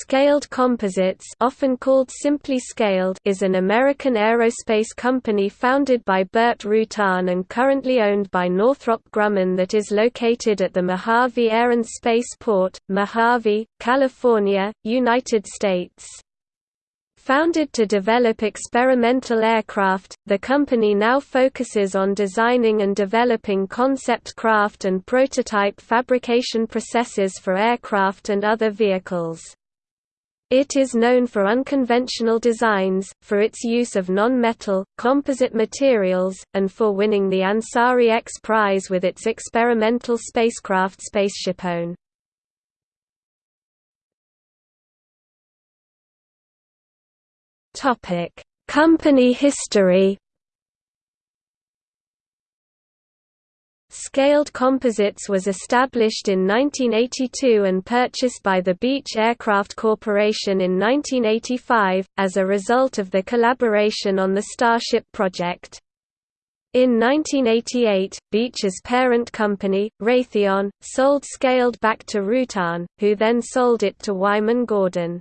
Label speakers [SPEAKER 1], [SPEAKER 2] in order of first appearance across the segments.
[SPEAKER 1] Scaled Composites often called simply Scaled is an American aerospace company founded by Burt Rutan and currently owned by Northrop Grumman that is located at the Mojave Air and Space Port, Mojave, California, United States. Founded to develop experimental aircraft, the company now focuses on designing and developing concept craft and prototype fabrication processes for aircraft and other vehicles. It is known for unconventional designs, for its use of non-metal, composite materials, and for winning the Ansari X Prize with its experimental spacecraft SpaceshipOne. Company history Scaled Composites was established in 1982 and purchased by the Beech Aircraft Corporation in 1985, as a result of the collaboration on the Starship project. In 1988, Beech's parent company, Raytheon, sold Scaled back to Rutan, who then sold it to Wyman Gordon.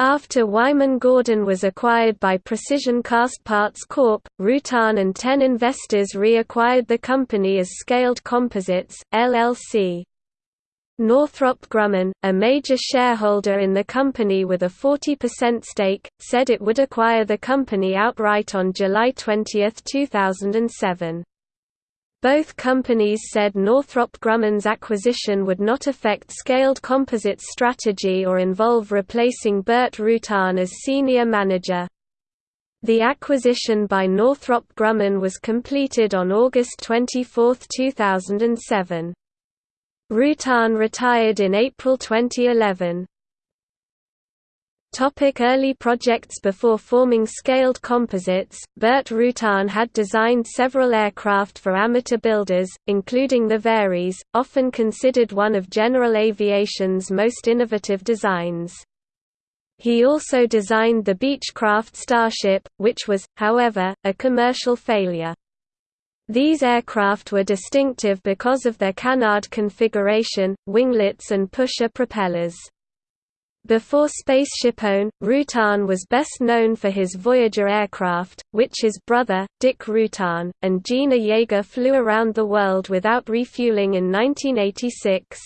[SPEAKER 1] After Wyman Gordon was acquired by Precision Castparts Corp., Rutan and ten investors reacquired the company as Scaled Composites, LLC. Northrop Grumman, a major shareholder in the company with a 40% stake, said it would acquire the company outright on July 20, 2007. Both companies said Northrop Grumman's acquisition would not affect Scaled Composites' strategy or involve replacing Burt Rutan as senior manager. The acquisition by Northrop Grumman was completed on August 24, 2007. Rutan retired in April 2011. Early projects Before forming Scaled Composites, Burt Rutan had designed several aircraft for amateur builders, including the VariEze, often considered one of General Aviation's most innovative designs. He also designed the Beechcraft Starship, which was, however, a commercial failure. These aircraft were distinctive because of their canard configuration, winglets and pusher propellers. Before SpaceshipOne, Rutan was best known for his Voyager aircraft, which his brother, Dick Rutan, and Jeana Yeager flew around the world without refueling in 1986.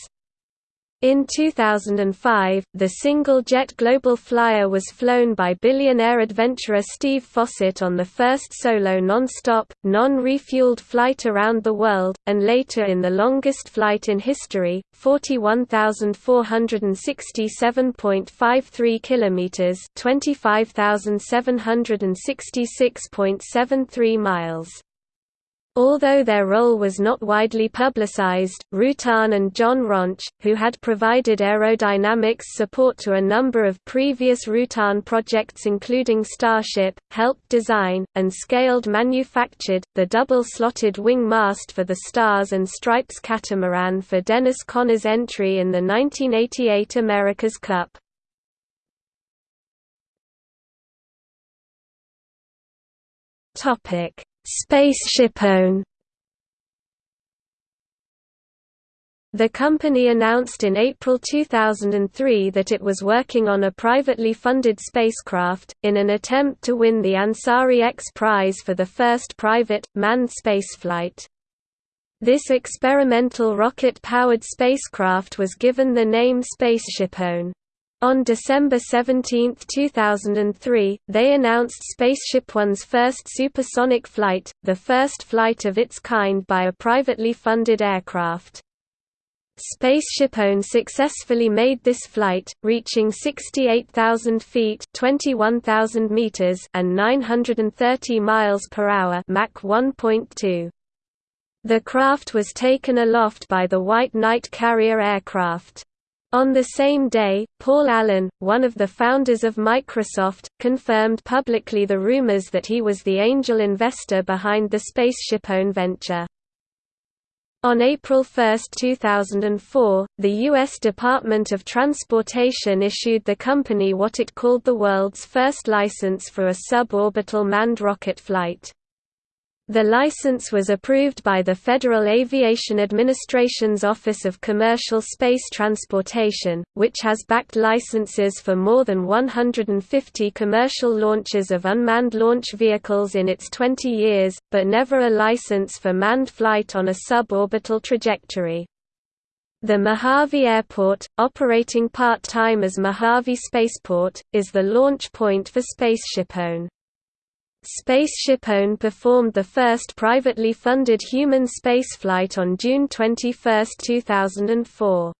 [SPEAKER 1] In 2005, the single-jet Global Flyer was flown by billionaire adventurer Steve Fossett on the first solo non-stop, non-refueled flight around the world, and later in the longest flight in history, 41,467.53 kilometers, 25,766.73 miles. Although their role was not widely publicized, Rutan and John Roncz, who had provided aerodynamics support to a number of previous Rutan projects including Starship, helped design, and scaled manufactured, the double-slotted wing mast for the Stars and Stripes catamaran for Dennis Conner's entry in the 1988 America's Cup. Topic SpaceshipOne The company announced in April 2003 that it was working on a privately funded spacecraft, in an attempt to win the Ansari X Prize for the first private, manned spaceflight. This experimental rocket-powered spacecraft was given the name SpaceshipOne. On December 17, 2003, they announced Spaceship One's first supersonic flight, the first flight of its kind by a privately funded aircraft. SpaceshipOne successfully made this flight, reaching 68,000 feet (21,000 meters) and 930 miles per hour (Mach 1.2). The craft was taken aloft by the White Knight carrier aircraft. On the same day, Paul Allen, one of the founders of Microsoft, confirmed publicly the rumors that he was the angel investor behind the SpaceshipOne venture. On April 1, 2004, the U.S. Department of Transportation issued the company what it called the world's first license for a suborbital manned rocket flight. The license was approved by the Federal Aviation Administration's Office of Commercial Space Transportation, which has backed licenses for more than 150 commercial launches of unmanned launch vehicles in its 20 years, but never a license for manned flight on a suborbital trajectory. The Mojave Airport, operating part-time as Mojave Spaceport, is the launch point for SpaceshipOne. SpaceshipOne performed the first privately funded human spaceflight on June 21, 2004.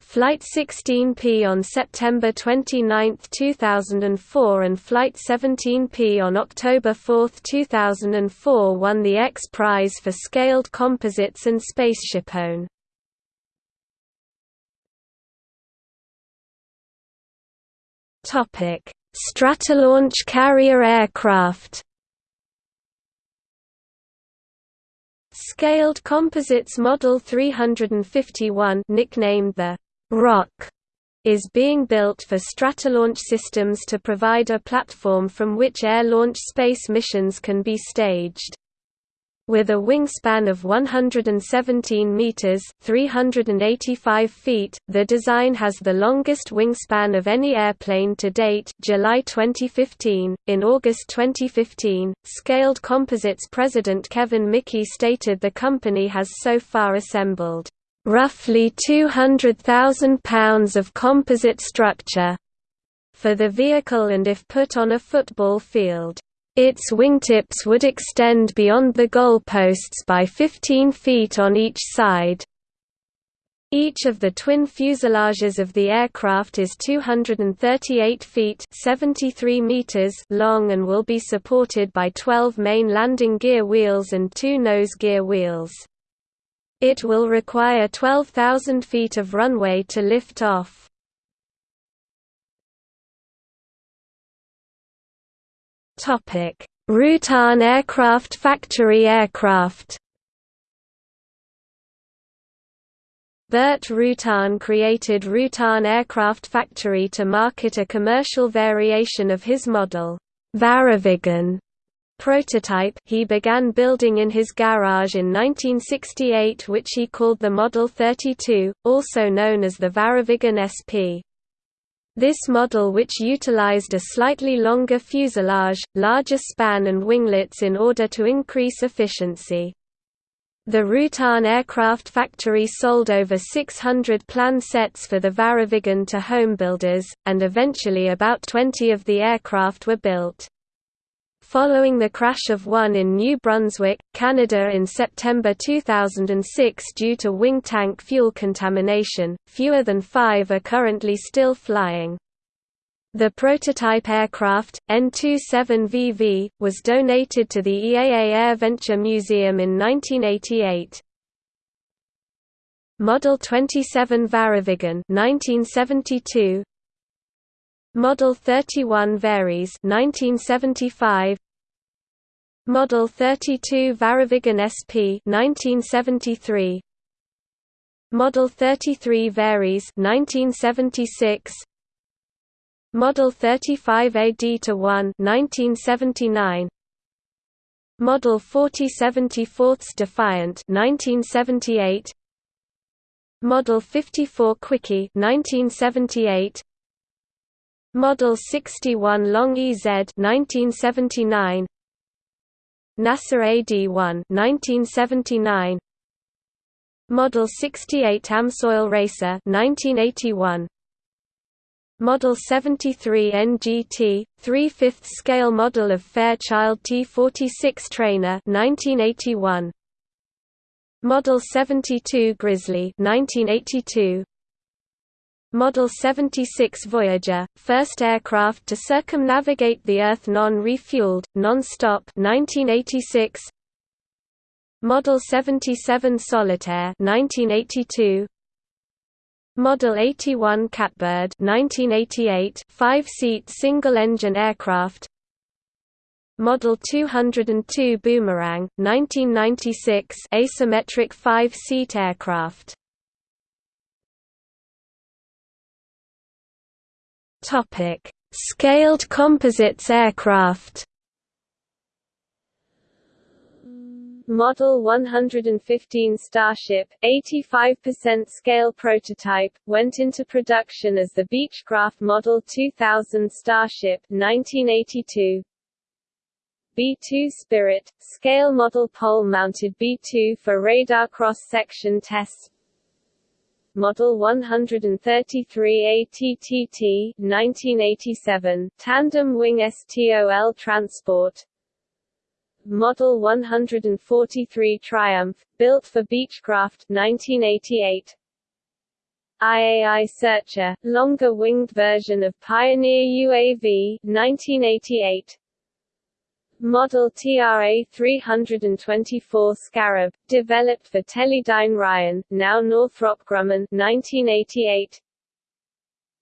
[SPEAKER 1] Flight 16P on September 29, 2004 and Flight 17P on October 4, 2004 won the X Prize for Scaled Composites and SpaceshipOne. Topic Stratolaunch carrier aircraft Scaled Composites Model 351 nicknamed the Rock is being built for Stratolaunch Systems to provide a platform from which air-launched space missions can be staged. With a wingspan of 117 meters (385 feet), the design has the longest wingspan of any airplane to date. July 2015. In August 2015, Scaled Composites president Kevin Mickey stated the company has so far assembled roughly 200,000 pounds of composite structure for the vehicle and if put on a football field its wingtips would extend beyond the goalposts by 15 feet on each side. Each of the twin fuselages of the aircraft is 238 feet 73 meters long and will be supported by 12 main landing gear wheels and two nose gear wheels. It will require 12,000 feet of runway to lift off. Rutan Aircraft Factory aircraft. Burt Rutan created Rutan Aircraft Factory to market a commercial variation of his model, VariViggen prototype he began building in his garage in 1968 which he called the Model 32, also known as the VariViggen SP. This model which utilized a slightly longer fuselage, larger span and winglets in order to increase efficiency. The Rutan Aircraft Factory sold over 600 plan sets for the VariViggen to homebuilders, and eventually about 20 of the aircraft were built. Following the crash of one in New Brunswick, Canada in September 2006 due to wing tank fuel contamination, fewer than five are currently still flying. The prototype aircraft, N-27VV, was donated to the EAA AirVenture Museum in 1988. Model 27 VariViggen 1972 Model 31 VariEze 1975 Model 32 VariViggen SP 1973 Model 33 VariEze 1976 Model 35 AD to 1 1979 Model 4074 Defiant 1978 Model 54 Quickie 1978 Model 61 Long EZ 1979 NASA AD-1 1979 Model 68 Amsoil Racer 1981 Model 73 NGT 3/5 scale model of Fairchild T46 trainer 1981 Model 72 Grizzly 1982 Model 76 Voyager, first aircraft to circumnavigate the Earth non-refueled, non-stop 1986. Model 77 Solitaire 1982. Model 81 Catbird 1988 five-seat single-engine aircraft Model 202 Boomerang 1996 asymmetric five-seat aircraft Topic: Scaled composites aircraft. Model 115 Starship, 85% scale prototype, went into production as the Beechcraft Model 2000 Starship 1982. B-2 Spirit, scale model pole-mounted B-2 for radar cross-section tests Model 133 ATTT 1987, tandem wing STOL transport Model 143 Triumph, built for Beechcraft 1988. IAI Searcher, longer-winged version of Pioneer UAV 1988. Model TRA 324 Scarab, developed for Teledyne Ryan, now Northrop Grumman 1988.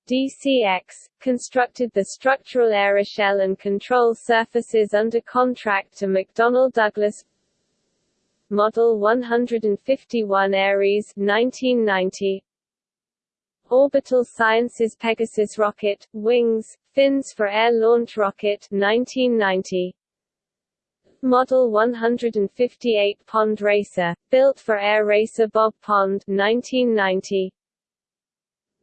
[SPEAKER 1] DCX, constructed the structural aeroshell and control surfaces under contract to McDonnell Douglas. Model 151 Ares 1990 Orbital Sciences Pegasus rocket, wings, fins for air launch rocket 1990 Model 158 Pond Racer, built for Air Racer Bob Pond 1990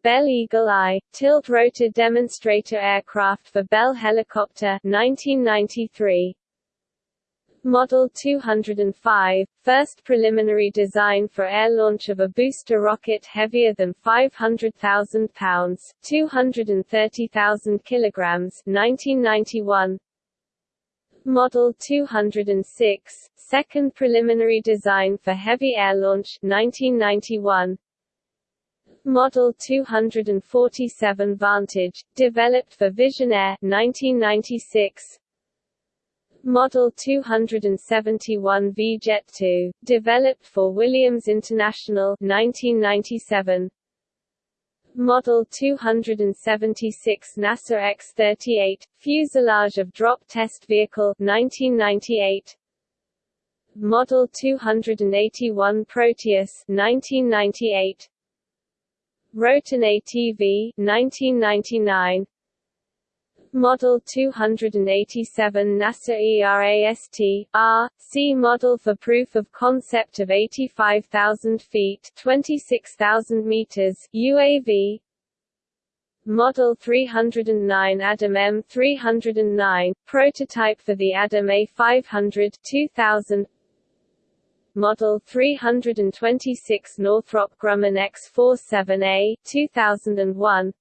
[SPEAKER 1] Bell Eagle Eye, tilt-rotor demonstrator aircraft for Bell Helicopter 1993. Model 205, first preliminary design for air launch of a booster rocket heavier than 500,000 pounds 230,000 kilograms 1991. Model 206, second preliminary design for heavy air launch 1991. Model 247 Vantage, developed for Visionaire 1996. Model 271 V-Jet 2, developed for Williams International 1997. Model 276 NASA X-38, fuselage of drop test vehicle 1998. Model 281 Proteus 1998. Roton ATV 1999 Model 287 NASA ERAST R C model for proof of concept of 85,000 feet 26,000 meters UAV Model 309 Adam M309 prototype for the Adam A500 2000 Model 326 Northrop Grumman X47A 2001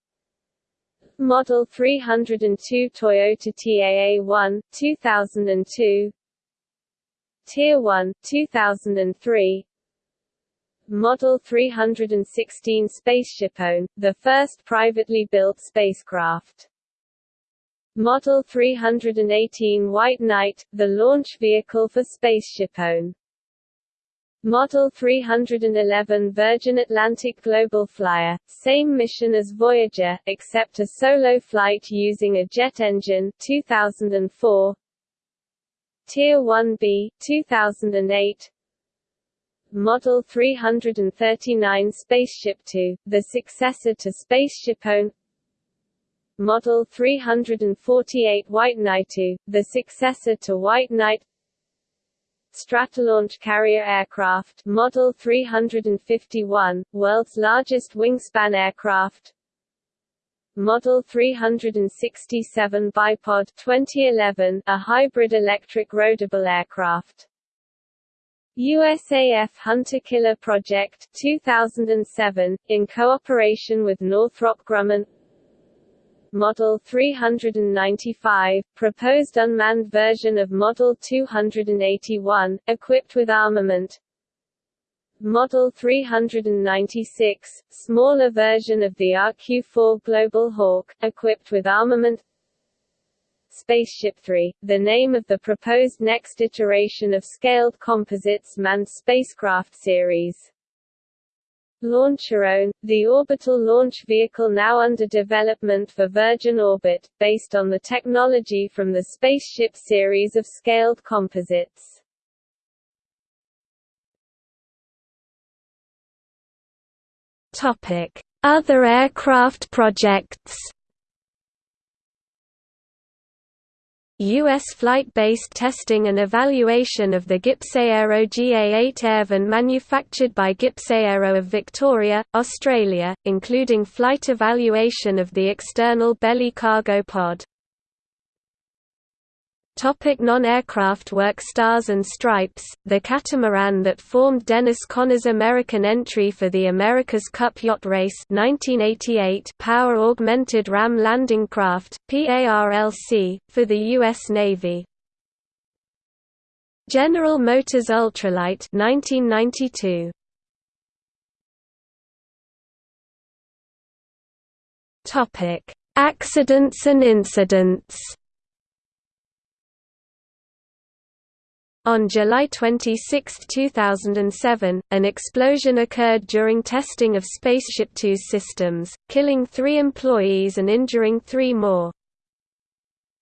[SPEAKER 1] Model 302 Toyota TAA1 2002 Tier 1 2003 Model 316 SpaceshipOne, the first privately built spacecraft. Model 318 White Knight, the launch vehicle for SpaceshipOne. Model 311 Virgin Atlantic Global Flyer, same mission as Voyager, except a solo flight using a jet engine 2004. Tier 1B 2008 Model 339 Spaceship Two, the successor to SpaceshipOne Model 348 White Knight Two, the successor to White Knight Stratolaunch carrier aircraft Model 351, world's largest wingspan aircraft. Model 367 Bipod 2011, a hybrid electric roadable aircraft. USAF Hunter Killer Project 2007, in cooperation with Northrop Grumman Model 395, proposed unmanned version of Model 281, equipped with armament. Model 396, smaller version of the RQ-4 Global Hawk, equipped with armament. Spaceship 3, the name of the proposed next iteration of Scaled Composites manned spacecraft series. Launcherone, the orbital launch vehicle now under development for Virgin Orbit, based on the technology from the Spaceship series of scaled composites. Other aircraft projects U.S. flight-based testing and evaluation of the Gippsaero GA-8 Airvan manufactured by Gippsaero of Victoria, Australia, including flight evaluation of the external belly cargo pod. Topic non-aircraft work Stars and Stripes, the catamaran that formed Dennis Conner's American entry for the America's Cup Yacht Race 1988 power-augmented ram landing craft, PARLC, for the U.S. Navy. General Motors Ultralight 1992. Accidents and incidents On July 26, 2007, an explosion occurred during testing of Spaceship Two's systems, killing three employees and injuring three more.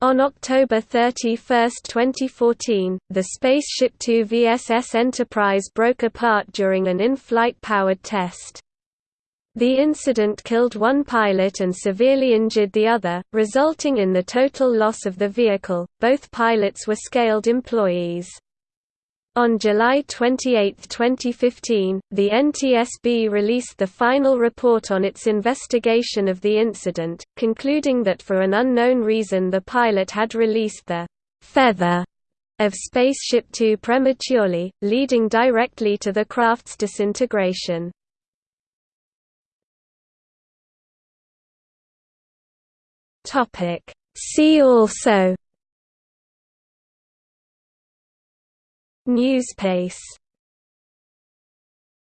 [SPEAKER 1] On October 31, 2014, the Spaceship Two VSS Enterprise broke apart during an in-flight powered test. The incident killed one pilot and severely injured the other, resulting in the total loss of the vehicle. Both pilots were scaled employees. On July 28, 2015, the NTSB released the final report on its investigation of the incident, concluding that for an unknown reason the pilot had released the «feather» of Spaceship Two prematurely, leading directly to the craft's disintegration. See also Newspace